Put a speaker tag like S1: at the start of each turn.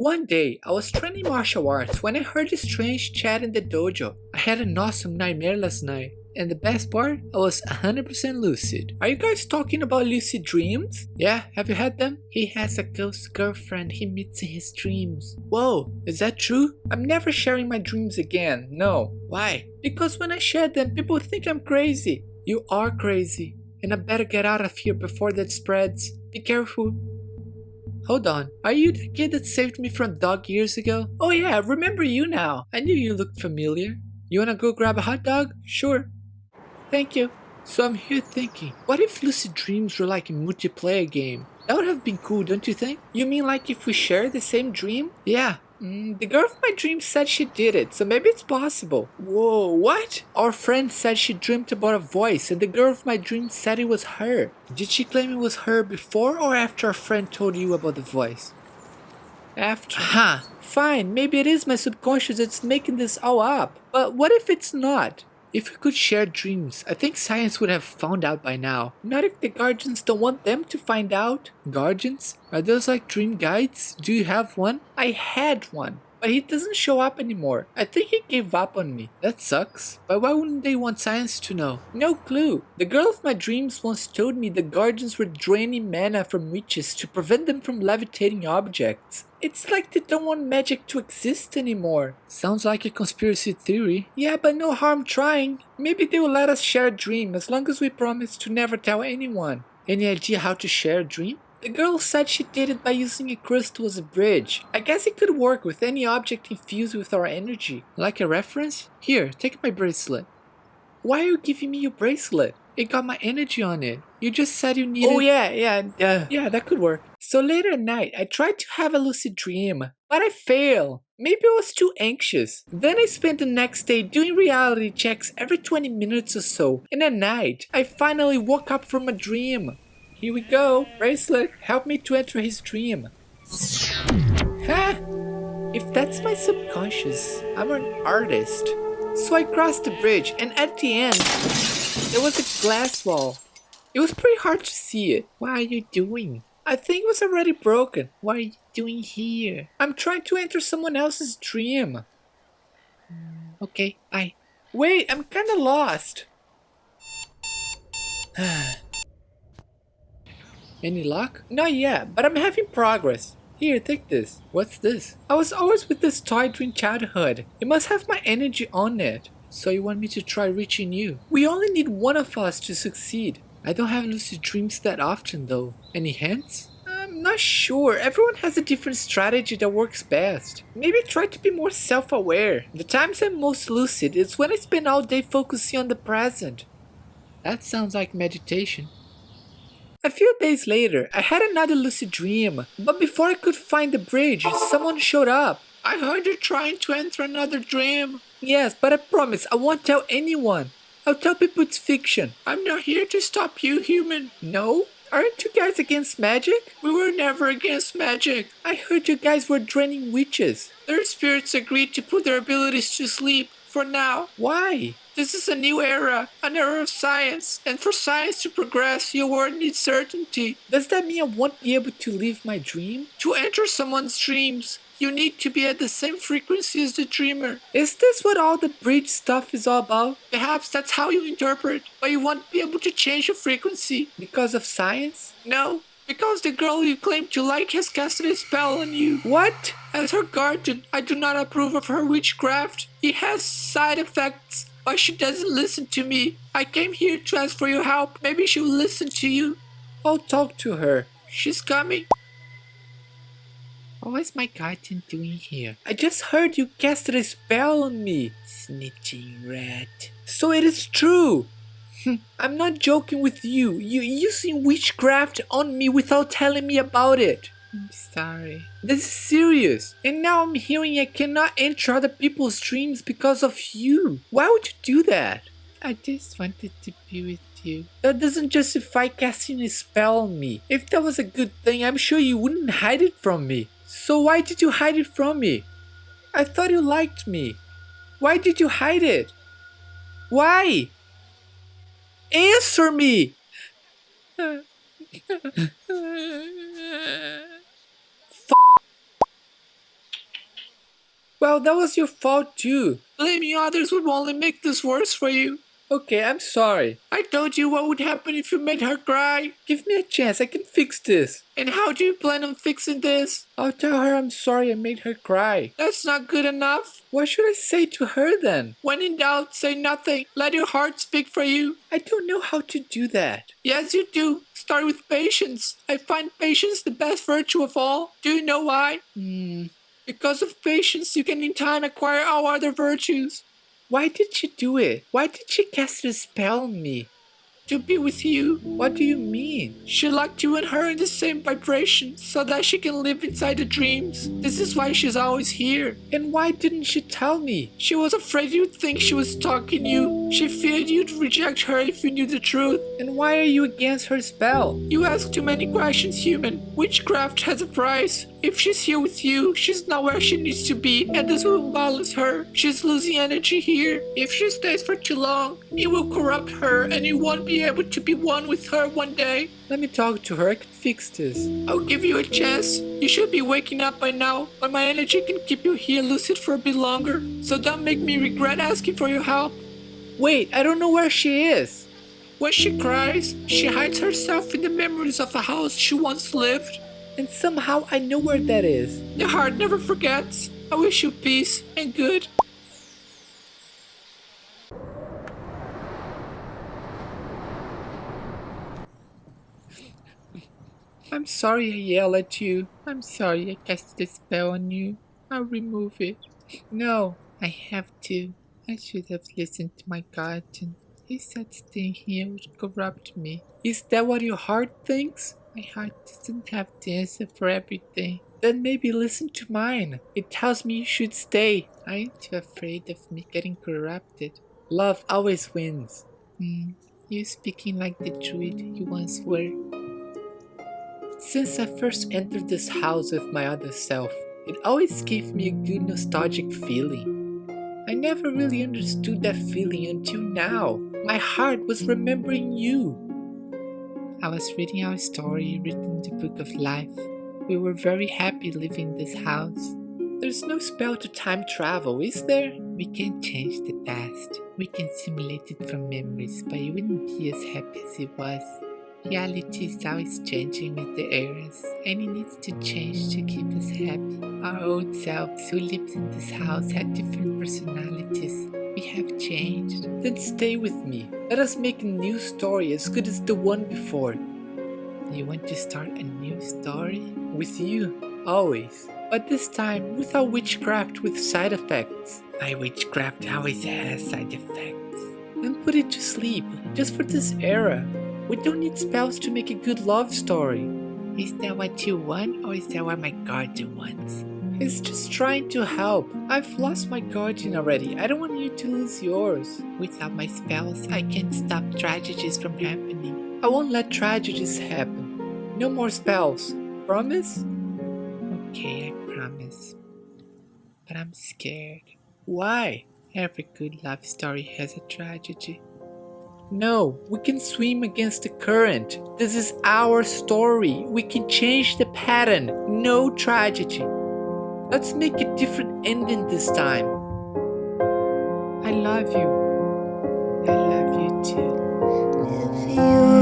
S1: One day, I was training martial arts when I heard a strange chat in the dojo. I had an awesome nightmare last night. And the best part, I was 100% lucid. Are you guys talking about lucid dreams? Yeah, have you had them? He has a ghost girlfriend he meets in his dreams. Whoa, is that true? I'm never sharing my dreams again, no. Why? Because when I share them, people think I'm crazy. You are crazy. And I better get out of here before that spreads. Be careful. Hold on, are you the kid that saved me from dog years ago? Oh yeah, I remember you now. I knew you looked familiar. You wanna go grab a hot dog? Sure. Thank you. So I'm here thinking, what if lucid dreams were like a multiplayer game? That would have been cool, don't you think? You mean like if we share the same dream? Yeah. Mm, the girl of my dreams said she did it, so maybe it's possible. Whoa, what? Our friend said she dreamt about a voice and the girl of my dreams said it was her. Did she claim it was her before or after our friend told you about the voice? After. Huh. Fine, maybe it is my subconscious that's making this all up. But what if it's not? If we could share dreams, I think science would have found out by now. Not if the guardians don't want them to find out. Guardians? Are those like dream guides? Do you have one? I had one. But he doesn't show up anymore. I think he gave up on me. That sucks. But why wouldn't they want science to know? No clue. The girl of my dreams once told me the guardians were draining mana from witches to prevent them from levitating objects. It's like they don't want magic to exist anymore. Sounds like a conspiracy theory. Yeah, but no harm trying. Maybe they will let us share a dream as long as we promise to never tell anyone. Any idea how to share a dream? The girl said she did it by using a crystal as a bridge. I guess it could work with any object infused with our energy. Like a reference? Here, take my bracelet. Why are you giving me your bracelet? It got my energy on it. You just said you needed- Oh yeah, yeah, yeah. yeah, that could work. So later at night, I tried to have a lucid dream, but I failed. Maybe I was too anxious. Then I spent the next day doing reality checks every 20 minutes or so, and at night, I finally woke up from a dream. Here we go. Bracelet, help me to enter his dream. Huh? If that's my subconscious, I'm an artist. So I crossed the bridge and at the end, there was a glass wall. It was pretty hard to see it. What are you doing? I think it was already broken. What are you doing here? I'm trying to enter someone else's dream. Okay, bye. Wait, I'm kinda lost. Any luck? Not yet, but I'm having progress. Here, take this. What's this? I was always with this toy during childhood. It must have my energy on it. So you want me to try reaching you? We only need one of us to succeed. I don't have lucid dreams that often though. Any hints? I'm not sure. Everyone has a different strategy that works best. Maybe try to be more self-aware. The times I'm most lucid is when I spend all day focusing on the present. That sounds like meditation. A few days later, I had another lucid dream, but before I could find the bridge, someone showed up. I heard you trying to enter another dream. Yes, but I promise I won't tell anyone. I'll tell people it's fiction. I'm not here to stop you, human. No? Aren't you guys against magic? We were never against magic. I heard you guys were draining witches. Their spirits agreed to put their abilities to sleep for now. Why? This is a new era, an era of science, and for science to progress, your world needs certainty. Does that mean I won't be able to live my dream? To enter someone's dreams, you need to be at the same frequency as the dreamer. Is this what all the bridge stuff is all about? Perhaps that's how you interpret, but you won't be able to change your frequency. Because of science? No, because the girl you claim to like has casted a spell on you. What? As her guardian, I do not approve of her witchcraft. It has side effects. But she doesn't listen to me. I came here to ask for your help. Maybe she'll listen to you. I'll talk to her. She's coming. What is my guardian doing here? I just heard you casted a spell on me. Snitching rat. So it is true. I'm not joking with you. You using witchcraft on me without telling me about it. I'm sorry. This is serious. And now I'm hearing I cannot enter other people's dreams because of you. Why would you do that? I just wanted to be with you. That doesn't justify casting a spell on me. If that was a good thing, I'm sure you wouldn't hide it from me. So why did you hide it from me? I thought you liked me. Why did you hide it? Why? Answer me! well, that was your fault too.
S2: Blaming others would only make this worse for you.
S1: Okay, I'm sorry.
S2: I told you what would happen if you made her cry.
S1: Give me a chance, I can fix this.
S2: And how do you plan on fixing this?
S1: I'll tell her I'm sorry I made her cry.
S2: That's not good enough.
S1: What should I say to her then?
S2: When in doubt, say nothing. Let your heart speak for you.
S1: I don't know how to do that.
S2: Yes, you do. Start with patience. I find patience the best virtue of all. Do you know why?
S1: Hmm.
S2: Because of patience, you can in time acquire all other virtues.
S1: Why did she do it? Why did she cast a spell on me?
S2: To be with you.
S1: What do you mean?
S2: She locked you and her in the same vibration so that she can live inside the dreams. This is why she's always here.
S1: And why didn't she tell me?
S2: She was afraid you'd think she was stalking you. She feared you'd reject her if you knew the truth.
S1: And why are you against her spell?
S2: You ask too many questions, human. Witchcraft has a price. If she's here with you, she's not where she needs to be, and this will balance her. She's losing energy here. If she stays for too long, it will corrupt her, and you won't be able to be one with her one day.
S1: Let me talk to her, I can fix this.
S2: I'll give you a chance. You should be waking up by now, but my energy can keep you here lucid for a bit longer. So don't make me regret asking for your help.
S1: Wait, I don't know where she is.
S2: When she cries, she hides herself in the memories of a house she once lived.
S1: And somehow I know where that is.
S2: The heart never forgets. I wish you peace and good.
S1: I'm sorry I yelled at you. I'm sorry I cast a spell on you. I'll remove it. No, I have to. I should have listened to my guardian. He said staying here would corrupt me. Is that what your heart thinks? My heart doesn't have the answer for everything. Then maybe listen to mine. It tells me you should stay. Aren't you afraid of me getting corrupted? Love always wins. Hmm, you speaking like the druid you once were. Since I first entered this house with my other self, it always gave me a good nostalgic feeling. I never really understood that feeling until now. My heart was remembering you. I was reading our story written in the Book of Life. We were very happy living in this house. There's no spell to time travel, is there? We can change the past. We can simulate it from memories, but you wouldn't be as happy as it was. Reality is always changing with the eras, and it needs to change to keep us happy. Our old selves who lived in this house had different personalities. We have changed. Then stay with me. Let us make a new story as good as the one before. You want to start a new story? With you, always. But this time without witchcraft with side effects. My witchcraft always has side effects. Then put it to sleep, just for this era. We don't need spells to make a good love story. Is that what you want or is that what my guardian wants? He's just trying to help. I've lost my guardian already. I don't want you to lose yours. Without my spells, I can't stop tragedies from happening. I won't let tragedies happen. No more spells. Promise? Okay, I promise. But I'm scared. Why? Every good love story has a tragedy. No, we can swim against the current. This is our story. We can change the pattern. No tragedy. Let's make a different ending this time. I love you. I love you too.
S3: If you're